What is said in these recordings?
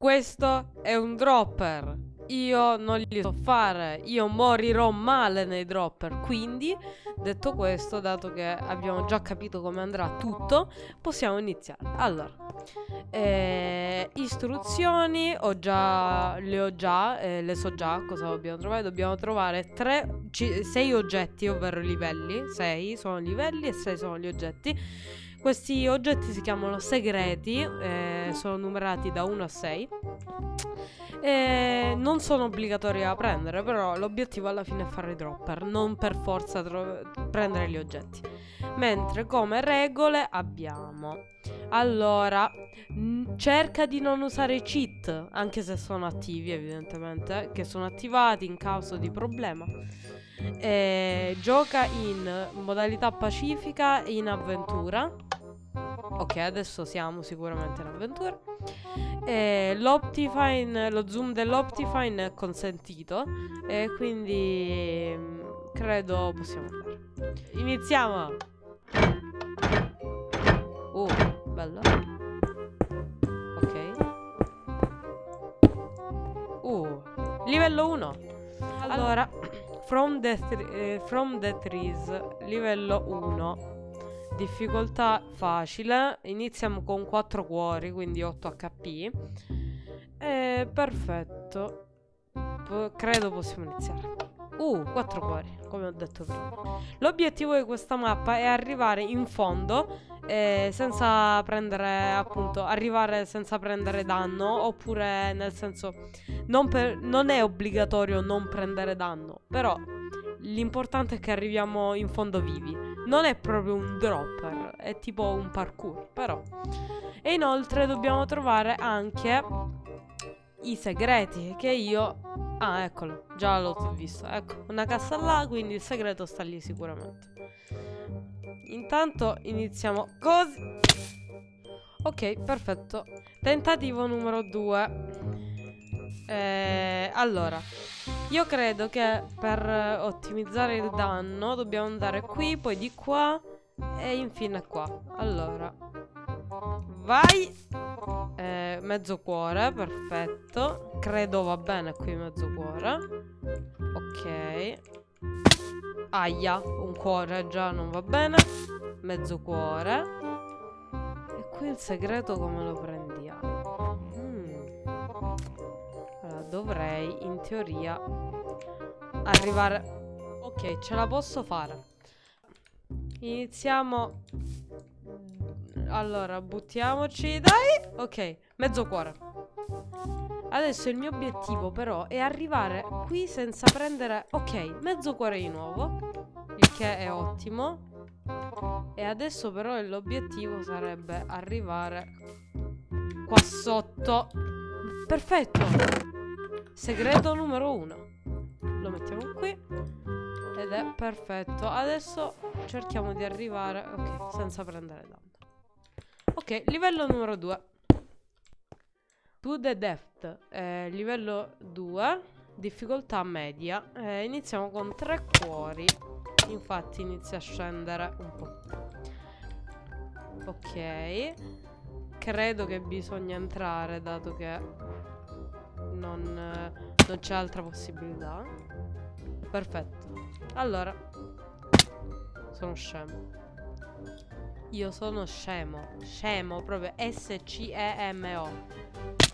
Questo è un dropper. Io non li so fare. Io morirò male nei dropper. Quindi, detto questo, dato che abbiamo già capito come andrà tutto, possiamo iniziare. Allora, eh, istruzioni ho già, le ho già, eh, le so già cosa dobbiamo trovare. Dobbiamo trovare 6 oggetti, ovvero livelli. 6 sono livelli e 6 sono gli oggetti questi oggetti si chiamano segreti, eh, sono numerati da 1 a 6. E non sono obbligatori da prendere, però l'obiettivo alla fine è fare i dropper, non per forza prendere gli oggetti. Mentre come regole abbiamo allora, cerca di non usare i cheat, anche se sono attivi evidentemente, che sono attivati in caso di problema. E gioca in modalità pacifica e in avventura. Ok, adesso siamo sicuramente in avventura. E l'Optifine, lo zoom dell'Optifine è consentito. E quindi mm, credo possiamo andare. Iniziamo! Oh, bello. Ok. Uh, livello 1. Allora, from the, eh, from the trees, livello 1. Difficoltà facile. Iniziamo con 4 cuori, quindi 8 HP. E perfetto. P credo possiamo iniziare. Uh, 4 cuori, come ho detto prima. L'obiettivo di questa mappa è arrivare in fondo eh, senza prendere, appunto, arrivare senza prendere danno, oppure nel senso, non, per, non è obbligatorio non prendere danno, però l'importante è che arriviamo in fondo vivi. Non è proprio un dropper, è tipo un parkour, però. E inoltre dobbiamo trovare anche i segreti che io... Ah, eccolo, già l'ho visto. Ecco, una cassa là, quindi il segreto sta lì sicuramente. Intanto iniziamo così. Ok, perfetto. Tentativo numero 2. Eh, allora, io credo che per ottimizzare il danno dobbiamo andare qui, poi di qua e infine qua. Allora, vai. Eh, mezzo cuore, perfetto. Credo va bene qui mezzo cuore. Ok. Aia, un cuore già non va bene. Mezzo cuore. E qui il segreto come lo prendiamo? Dovrei in teoria arrivare... Ok, ce la posso fare. Iniziamo... Allora, buttiamoci, dai! Ok, mezzo cuore. Adesso il mio obiettivo però è arrivare qui senza prendere... Ok, mezzo cuore di nuovo. Il che è ottimo. E adesso però l'obiettivo sarebbe arrivare qua sotto. Perfetto! Segreto numero uno. Lo mettiamo qui. Ed è perfetto. Adesso cerchiamo di arrivare... Ok, senza prendere danno. Ok, livello numero 2. To the depth. Eh, livello 2. Difficoltà media. Eh, iniziamo con tre cuori. Infatti inizia a scendere un po'. Ok. Credo che bisogna entrare dato che non, non c'è altra possibilità. Perfetto. Allora, sono scemo. Io sono scemo. Scemo, proprio S-C-E-M-O.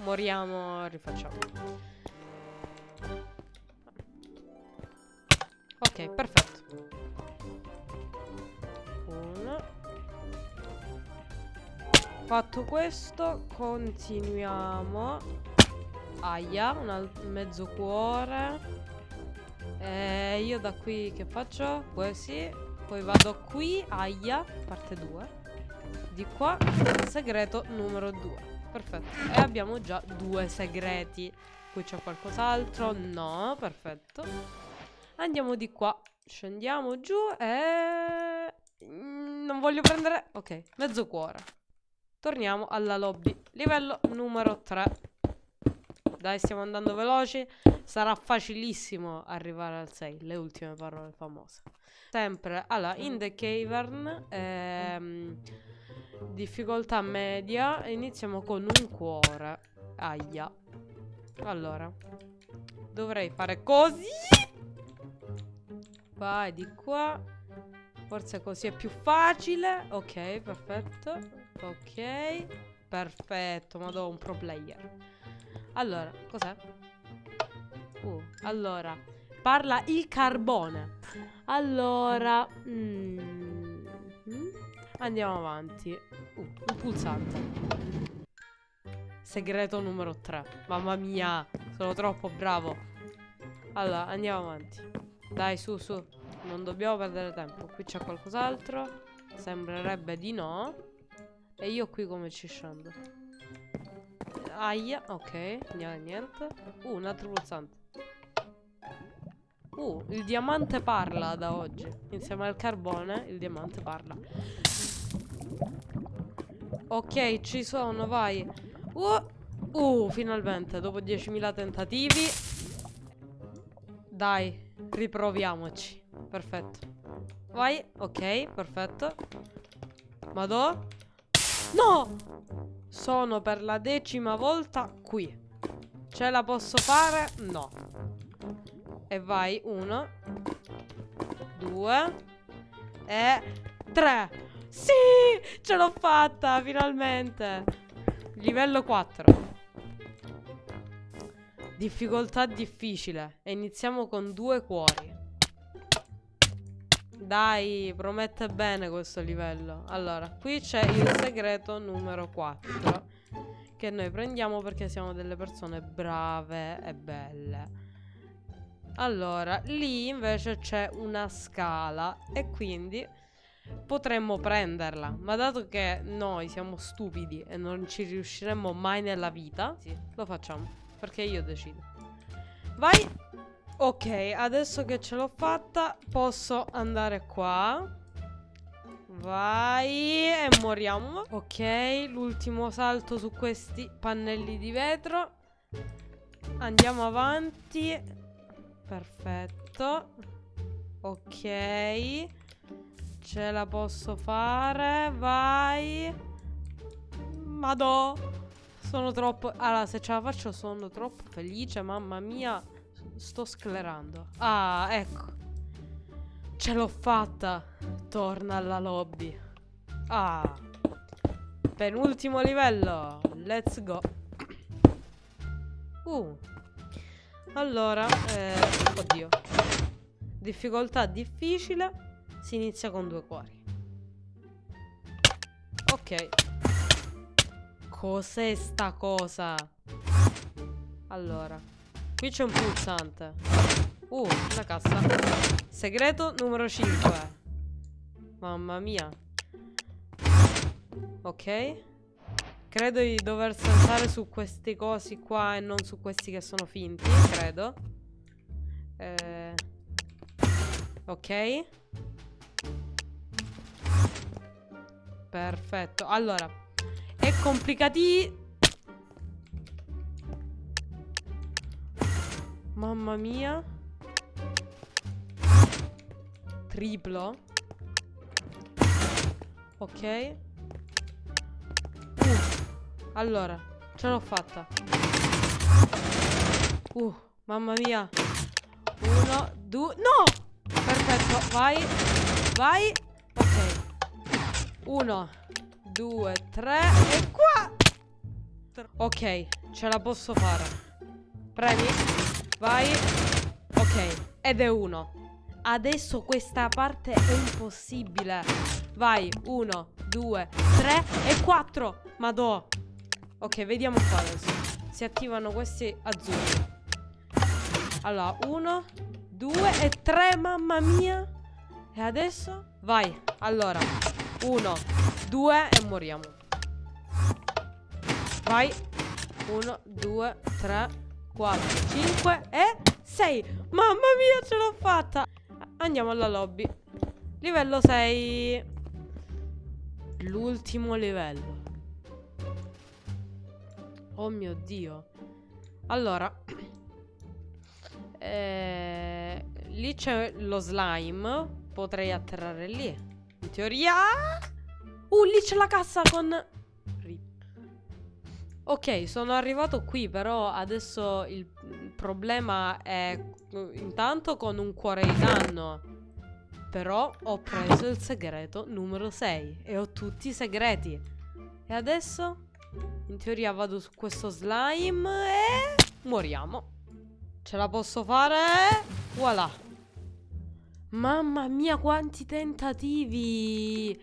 Moriamo, rifacciamo. Ok, perfetto. Uno. Fatto questo, continuiamo. Aia, un mezzo cuore. E io da qui che faccio? Così. Poi vado qui, aia, parte 2. Di qua, segreto numero 2. Perfetto. E abbiamo già due segreti. Qui c'è qualcos'altro? No, perfetto. Andiamo di qua. Scendiamo giù e... Mm, non voglio prendere... Ok, mezzo cuore. Torniamo alla lobby. Livello numero 3. Dai, stiamo andando veloci. Sarà facilissimo arrivare al 6. Le ultime parole famose. Sempre, allora, in the cavern, ehm, difficoltà media, iniziamo con un cuore. Aia. Allora. Dovrei fare così. Vai di qua. Forse così è più facile. Ok, perfetto. Ok. Perfetto, ma do un pro player. Allora, cos'è? Uh, allora. Parla il carbone. Allora. Mm, andiamo avanti. Uh, un pulsante. Segreto numero 3. Mamma mia, sono troppo bravo. Allora, andiamo avanti. Dai, su, su. Non dobbiamo perdere tempo. Qui c'è qualcos'altro. Sembrerebbe di no. E io qui come ci scendo? Aia, ok. Niente. Uh, un altro pulsante. Uh, il diamante parla da oggi. Insieme al carbone, il diamante parla. Ok, ci sono, vai. Uh, uh finalmente, dopo 10.000 tentativi. Dai, riproviamoci. Perfetto. Vai, ok, perfetto. Madò. No! Sono per la decima volta qui. Ce la posso fare? No. E vai, uno. Due. E tre. Sì! Ce l'ho fatta, finalmente. Livello 4. Difficoltà difficile. E iniziamo con due cuori. Dai, promette bene questo livello. Allora, qui c'è il segreto numero 4. Che noi prendiamo perché siamo delle persone brave e belle. Allora, lì invece c'è una scala. E quindi potremmo prenderla. Ma dato che noi siamo stupidi e non ci riusciremo mai nella vita, sì, lo facciamo. Perché io decido. Vai! Ok, adesso che ce l'ho fatta, posso andare qua. Vai e moriamo. Ok, l'ultimo salto su questi pannelli di vetro. Andiamo avanti. Perfetto. Ok. Ce la posso fare. Vai. Madò. Sono troppo... Allora, se ce la faccio sono troppo felice, mamma mia. Sto sclerando. Ah, ecco. Ce l'ho fatta. Torna alla lobby. Ah. Penultimo livello. Let's go. Uh. Allora, eh, oddio. Difficoltà difficile. Si inizia con due cuori. Ok. Cos'è sta cosa? Allora. Qui c'è un pulsante. Uh, una cassa. Segreto numero 5. Mamma mia. Ok. Credo di dover saltare su questi cosi qua e non su questi che sono finti. Credo. Eh... Ok. Perfetto. Allora. È complicati... Mamma mia. Triplo. Ok. Uh. Allora, ce l'ho fatta. Uh, mamma mia. Uno, due... No! Perfetto, vai. Vai. Ok. Uno, due, tre e qua. Ok, ce la posso fare. Premi. Vai. Ok, ed è uno. Adesso questa parte è impossibile. Vai, uno, due, tre e quattro. Madò. Ok, vediamo qua adesso. Si attivano questi azzurri. Allora, uno, due e tre, mamma mia. E adesso? Vai, allora. Uno, due e moriamo. Vai. Uno, due, tre, 4, 5 e 6 Mamma mia ce l'ho fatta. Andiamo alla lobby. Livello 6 L'ultimo livello. Oh mio dio. Allora eh, Lì c'è lo slime. Potrei atterrare lì. In teoria Uh lì c'è la cassa con Ok, sono arrivato qui, però adesso il problema è intanto con un cuore di danno. Però ho preso il segreto numero 6 e ho tutti i segreti. E adesso in teoria vado su questo slime e moriamo. Ce la posso fare? Voilà. Mamma mia, quanti tentativi!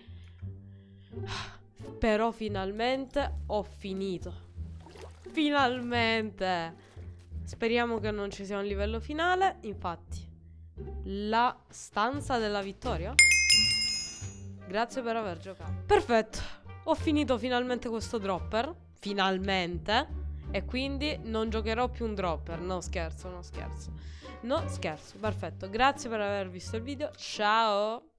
Però finalmente ho finito. Finalmente! Speriamo che non ci sia un livello finale. Infatti, la stanza della vittoria. Grazie per aver giocato. Perfetto. Ho finito finalmente questo dropper. Finalmente. E quindi non giocherò più un dropper. No, scherzo, no, scherzo. No, scherzo. Perfetto. Grazie per aver visto il video. Ciao.